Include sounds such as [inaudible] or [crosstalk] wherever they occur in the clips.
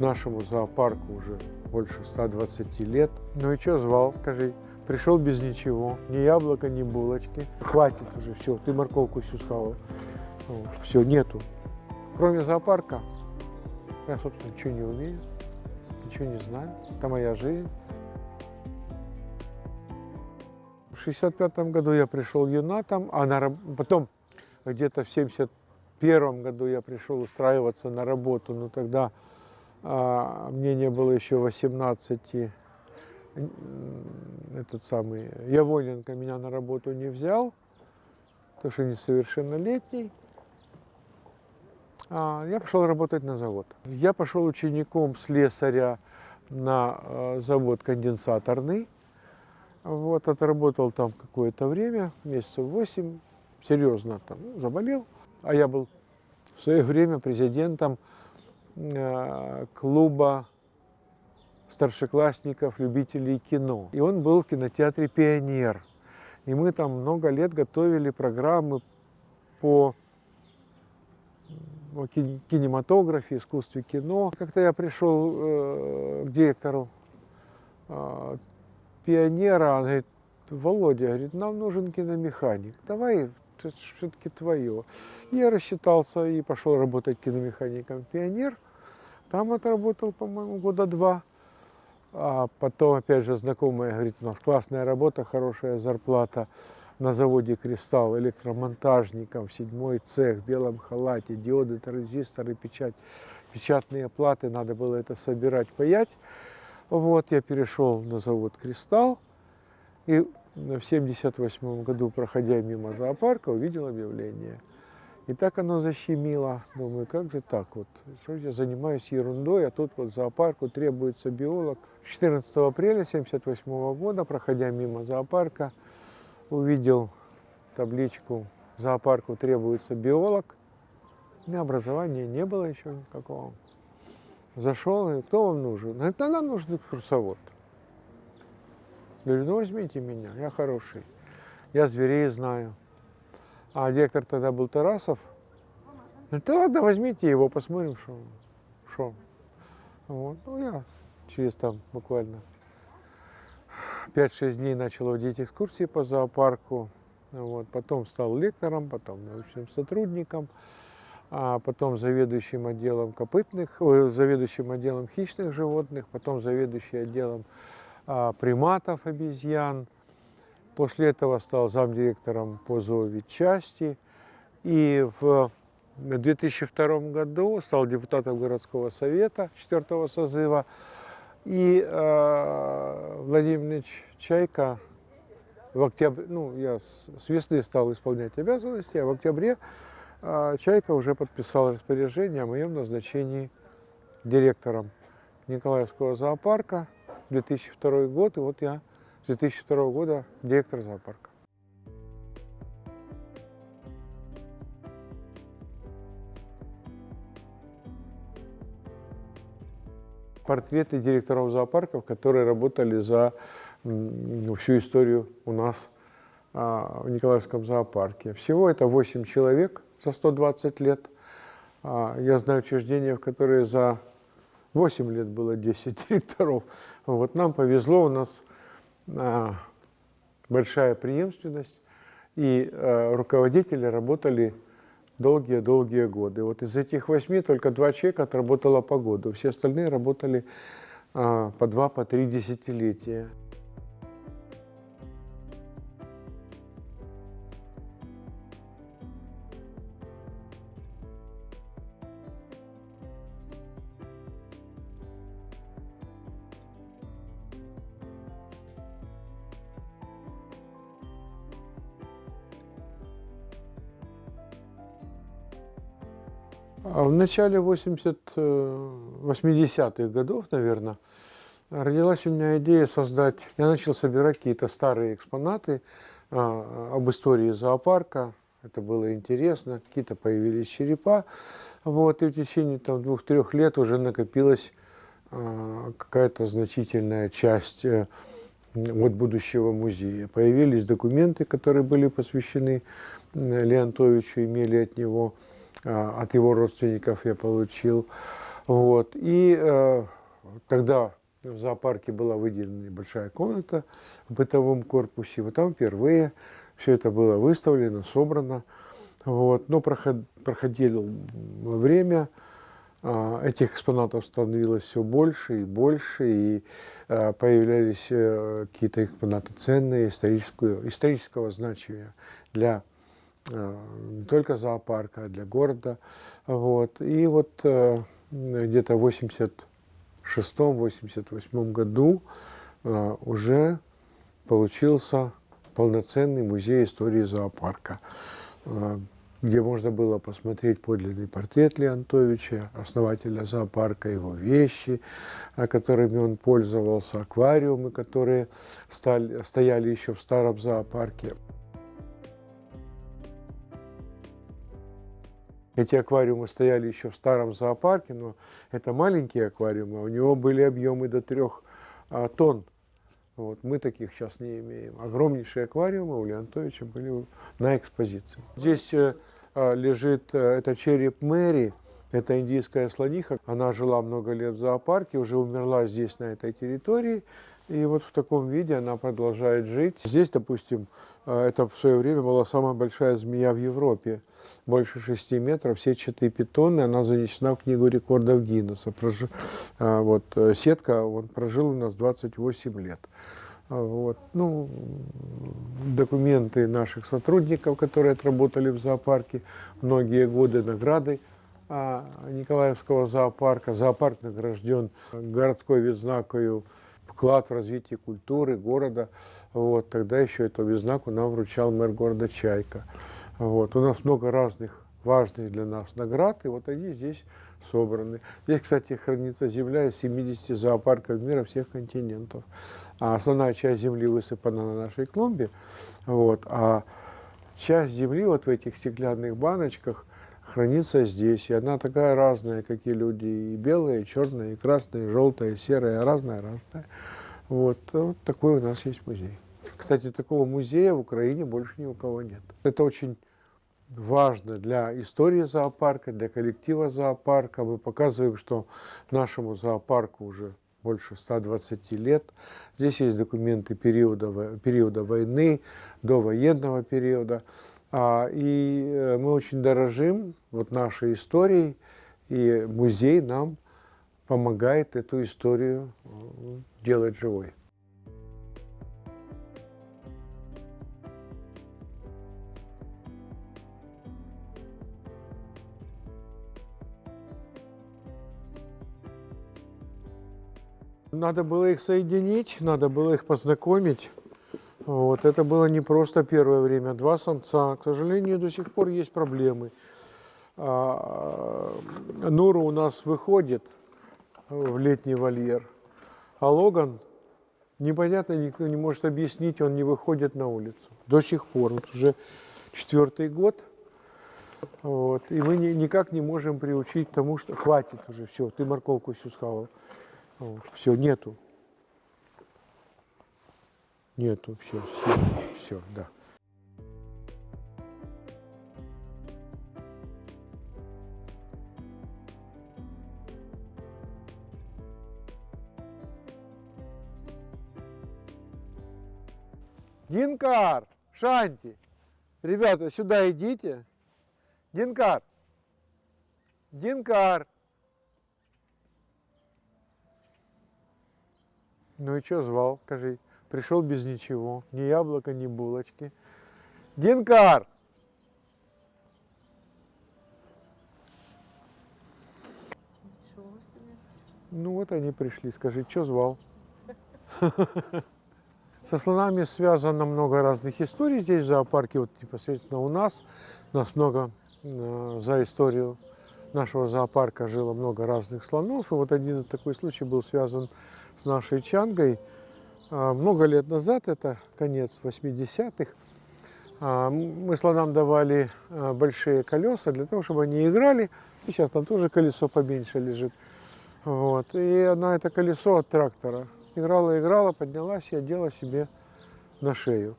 нашему зоопарку уже больше 120 лет. Ну и что звал, скажи? Пришел без ничего, ни яблока, ни булочки. Хватит уже, все, ты морковку всю схавал. Вот, все, нету. Кроме зоопарка, я, собственно, ничего не умею, ничего не знаю. Это моя жизнь. В 65 году я пришел юнатом, а на, потом где-то в 71 году я пришел устраиваться на работу, но тогда а, мне не было еще 18, этот самый Явоненко меня на работу не взял, потому что несовершеннолетний. А, я пошел работать на завод. Я пошел учеником слесаря на э, завод конденсаторный. Вот, отработал там какое-то время, месяцев восемь, серьезно там ну, заболел. А я был в свое время президентом клуба старшеклассников, любителей кино. И он был в кинотеатре «Пионер». И мы там много лет готовили программы по о кинематографе, искусстве кино. Как-то я пришел э, к директору э, пионера, он говорит, Володя, говорит, нам нужен киномеханик, давай, это все-таки твое. Я рассчитался и пошел работать киномехаником пионер. Там отработал, по-моему, года два. А потом, опять же, знакомая говорит, у нас классная работа, хорошая зарплата на заводе «Кристалл» электромонтажником, седьмой цех, в белом халате, диоды, транзисторы, печать, печатные платы, надо было это собирать, паять. Вот, я перешел на завод «Кристалл», и в 78 году, проходя мимо зоопарка, увидел объявление. И так оно защемило. Думаю, как же так вот? Что я занимаюсь ерундой, а тут вот зоопарку требуется биолог. 14 апреля 78 года, проходя мимо зоопарка, увидел табличку «Зоопарку требуется биолог». У меня образования не было еще никакого. Зашел, и кто вам нужен? Говорит, да нам нужен экскурсовод. Говорю, ну возьмите меня, я хороший. Я зверей знаю. А директор тогда был Тарасов. Говорит, да ладно, возьмите его, посмотрим, что. что. Вот. Ну, я через там буквально 5-6 дней начал водить экскурсии по зоопарку. Вот. Потом стал лектором, потом научным сотрудником, а потом заведующим отделом копытных, заведующим отделом хищных животных, потом заведующим отделом а, приматов, обезьян. После этого стал замдиректором по зооветчасти. И в 2002 году стал депутатом городского совета 4 созыва. И э, Владимир Чайка в октябре, ну, я с весны стал исполнять обязанности, а в октябре э, Чайка уже подписал распоряжение о моем назначении директором Николаевского зоопарка 2002 год, и вот я с 2002 года директор зоопарка. портреты директоров зоопарков, которые работали за всю историю у нас а, в Николаевском зоопарке. Всего это 8 человек за 120 лет. А, я знаю учреждения, в которые за 8 лет было 10 [laughs] директоров. Вот нам повезло, у нас большая преемственность, и руководители работали долгие-долгие годы. Вот из этих восьми только два человека отработало по году, все остальные работали а, по два, по три десятилетия. Начале 80, 80-х э, годов, наверное, родилась у меня идея создать... Я начал собирать какие-то старые экспонаты а, об истории зоопарка. Это было интересно. Какие-то появились черепа. Вот, и в течение там, двух-трех лет уже накопилась а, какая-то значительная часть э, от будущего музея. Появились документы, которые были посвящены Леонтовичу, имели от него а, от его родственников я получил. Вот. И э, тогда в зоопарке была выделена небольшая комната в бытовом корпусе. Вот там впервые все это было выставлено, собрано. Вот. Но проход, проходило время, а, этих экспонатов становилось все больше и больше, и а, появлялись э, какие-то экспонаты ценные, исторического значения для а, не только зоопарка, а для города. Вот. И вот э, где-то в 86-88 году уже получился полноценный музей истории зоопарка где можно было посмотреть подлинный портрет Леонтовича, основателя зоопарка, его вещи, которыми он пользовался, аквариумы, которые стали, стояли еще в старом зоопарке. Эти аквариумы стояли еще в старом зоопарке, но это маленькие аквариумы, у него были объемы до трех а, тонн. Вот, мы таких сейчас не имеем. Огромнейшие аквариумы у Леонтовича были на экспозиции. Здесь э, а, лежит, э, это череп Мэри, это индийская слониха. Она жила много лет в зоопарке, уже умерла здесь, на этой территории. И вот в таком виде она продолжает жить. Здесь, допустим, э, это в свое время была самая большая змея в Европе. Больше 6 метров, сетчатые питоны. Она занесена в книгу рекордов Гиннесса. Вот, сетка, он прожил у нас 28 лет. Вот. Ну, документы наших сотрудников, которые отработали в зоопарке многие годы, награды Николаевского зоопарка. Зоопарк награжден городской відзнакою вклад в развитие культуры города. Вот. Тогда еще эту відзнаку нам вручал мэр города Чайка. Вот. У нас много разных важных для нас наград, и вот они здесь собраны. Здесь, кстати, хранится земля из 70 зоопарков мира всех континентов. А основная часть земли высыпана на нашей клумбе, вот, а часть земли вот в этих стеклянных баночках хранится здесь. И она такая разная, как и люди, и белая, и черная, и красная, и желтая, и серая, разная-разная. Вот, вот такой у нас есть музей. Кстати, такого музея в Украине больше ни у кого нет. Это очень важно для истории зоопарка, для коллектива зоопарка. Мы показываем, что нашему зоопарку уже больше 120 лет. Здесь есть документы периода, периода войны, до военного периода. А, и э, мы очень дорожим вот нашей историей, и музей нам помогает эту историю э, делать живой. Надо было их соединить, надо было их познакомить. Вот. Это было не просто первое время. Два самца. К сожалению, до сих пор есть проблемы. А, Нура у нас выходит в летний вольер, а Логан, непонятно, никто не может объяснить, он не выходит на улицу. До сих пор. Вот уже четвертый год. Вот. И мы ни, никак не можем приучить тому, что хватит уже, все, ты морковку всю схавал. Вот. Все, нету. Нету, все, все, все, да. Динкар, Шанти, ребята, сюда идите. Динкар, Динкар. Ну и что звал, скажи? Пришел без ничего, ни яблока, ни булочки. Динкар! Ну вот они пришли, скажи, что звал? Со слонами связано много разных историй здесь, в зоопарке, вот непосредственно у нас. У нас много э, за историю нашего зоопарка жило много разных слонов. И вот один такой случай был связан с нашей Чангой. А, много лет назад, это конец 80-х, а, мы слонам давали а, большие колеса для того, чтобы они играли. И сейчас там тоже колесо поменьше лежит. Вот. И она это колесо от трактора играла, играла, поднялась и одела себе на шею.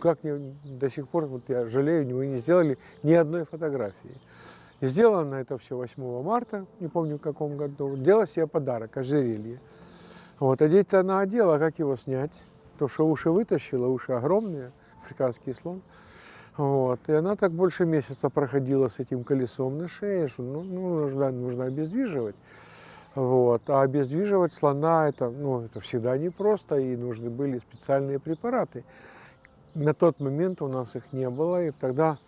Как не, до сих пор, вот я жалею, мы не сделали ни одной фотографии. И сделано это все 8 марта, не помню в каком году. Делала себе подарок, ожерелье. Вот, одеть-то она одела, а как его снять? То, что уши вытащила, уши огромные, африканский слон. Вот. И она так больше месяца проходила с этим колесом на шее, что ну, ну, нужно, нужно обездвиживать. Вот. А обездвиживать слона это, ну, это всегда непросто, и нужны были специальные препараты. На тот момент у нас их не было, и тогда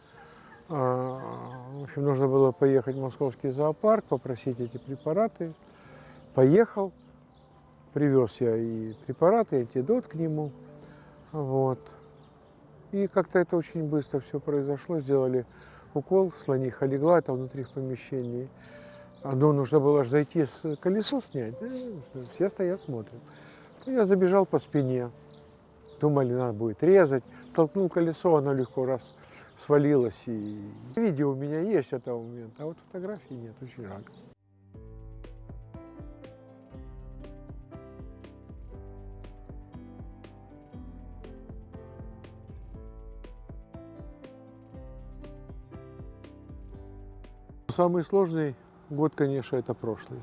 а, в общем, нужно было поехать в московский зоопарк, попросить эти препараты. Поехал, привез я и препараты, и антидот к нему. Вот. И как-то это очень быстро все произошло. Сделали укол, слониха легла, это внутри в помещении. Ну, нужно было же зайти с колесо снять. Все стоят, смотрят. Я забежал по спине. Думали, надо будет резать. Толкнул колесо, оно легко раз свалилось. И... Видео у меня есть этого момента, а вот фотографий нет, очень жаль. Самый сложный год, конечно, это прошлый.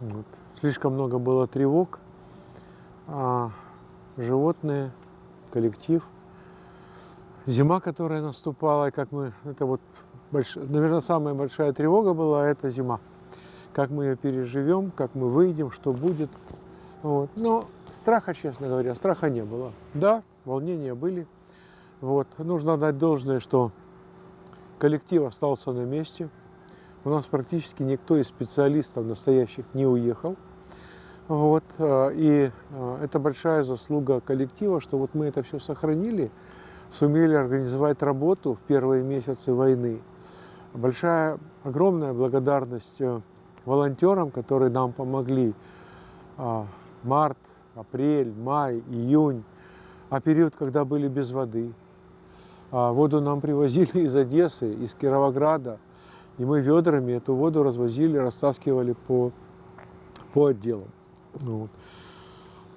Вот. Слишком много было тревог, а животные, коллектив. Зима, которая наступала, и как мы, это вот, больш... наверное, самая большая тревога была, это зима. Как мы ее переживем, как мы выйдем, что будет. Вот. Но страха, честно говоря, страха не было. Да, волнения были. Вот. Нужно дать должное, что коллектив остался на месте. У нас практически никто из специалистов настоящих не уехал. Вот. Э, и э, это большая заслуга коллектива, что вот мы это все сохранили, сумели организовать работу в первые месяцы войны. Большая, огромная благодарность э, волонтерам, которые нам помогли. Март, апрель, май, июнь, а период, когда были без воды. Воду нам привозили [laughs] из Одессы, из Кировограда, и мы ведрами эту воду развозили, растаскивали по, по отделам. Вот.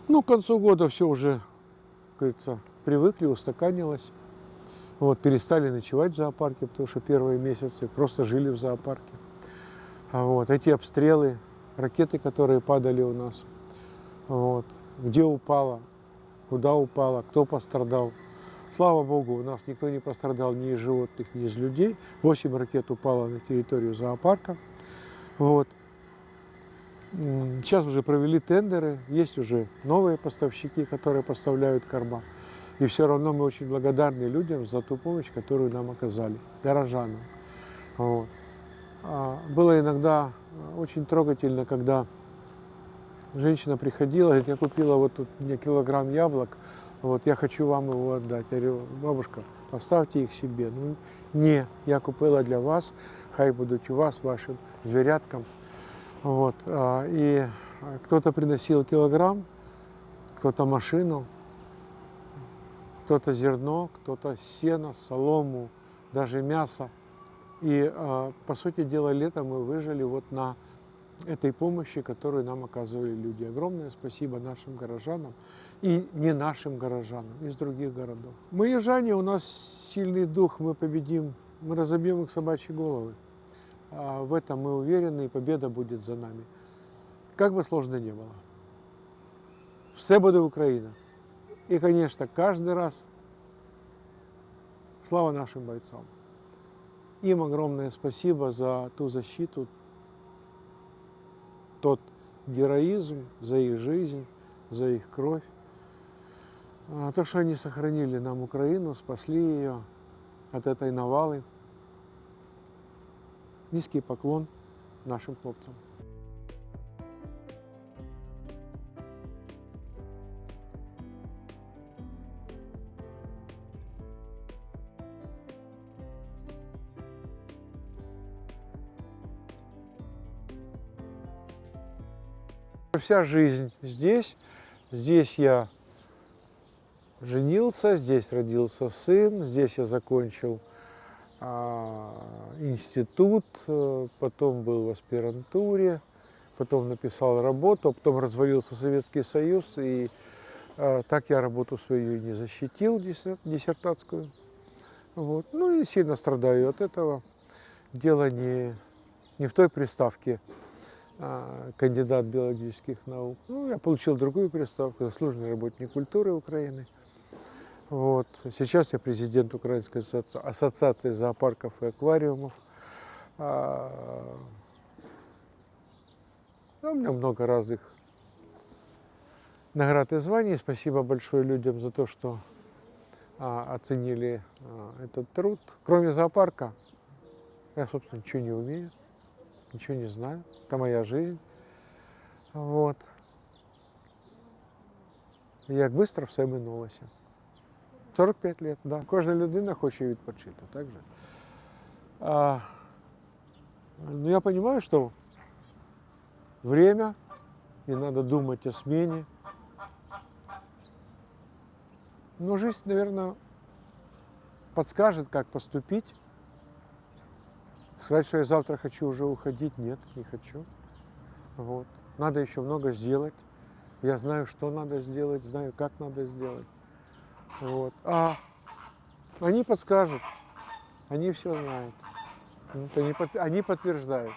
Ну, к концу года все уже, как говорится, привыкли, устаканилось. Вот, перестали ночевать в зоопарке, потому что первые месяцы просто жили в зоопарке. А вот, эти обстрелы, ракеты, которые падали у нас, вот, где упала, куда упала, кто пострадал. Слава Богу, у нас никто не пострадал ни из животных, ни из людей. Восемь ракет упало на территорию зоопарка. Вот. Сейчас уже провели тендеры, есть уже новые поставщики, которые поставляют корма. И все равно мы очень благодарны людям за ту помощь, которую нам оказали, горожанам. Вот. А было иногда очень трогательно, когда женщина приходила, говорит, я купила вот тут мне килограмм яблок, вот я хочу вам его отдать. Я говорю, бабушка, поставьте их себе. Ну, не, я купила для вас, хай будут у вас, вашим зверяткам. Вот, а, и кто-то приносил килограмм, кто-то машину, кто-то зерно, кто-то сено, солому, даже мясо. И, а, по сути дела, летом мы выжили вот на этой помощи, которую нам оказывали люди. Огромное спасибо нашим горожанам и не нашим горожанам, из других городов. Мы южане, у нас сильный дух, мы победим, мы разобьем их собачьи головы. А в этом мы уверены, и победа будет за нами. Как бы сложно ни было. Все буде Украина. И, конечно, каждый раз слава нашим бойцам. Им огромное спасибо за ту защиту, тот героизм, за их жизнь, за их кровь. А то, что они сохранили нам Украину, спасли ее от этой навалы. Низкий поклон нашим хлопцам. Вся жизнь здесь. Здесь я женился, здесь родился сын, здесь я закончил а, институт, э, потом был в аспирантуре, потом написал работу, а потом развалился Советский Союз, и а, так я работу свою не защитил, диссертатскую. Вот. Ну и сильно страдаю от этого. дело не, не в той приставке а, кандидат биологических наук. Ну, я получил другую приставку, заслуженный работник культуры Украины. Вот. Сейчас я президент Украинской ассоци- ассоциации зоопарков и аквариумов. А, ну, у меня много разных наград и званий. Спасибо большое людям за то, что а, оценили а, этот труд. Кроме зоопарка, я, собственно, ничего не умею, ничего не знаю. Это моя жизнь. Вот. Як швидко все минулося. 45 лет, да. Кожна людина хоче відпочити, так же? А, ну, я понимаю, что время, и надо думать о смене. Но жизнь, наверное, подскажет, как поступить. Сказать, что я завтра хочу уже уходить, нет, не хочу. Вот. Надо еще много сделать. Я знаю, что надо сделать, знаю, как надо сделать. Вот. А они подскажут, они все знают. Под- они подтверждают.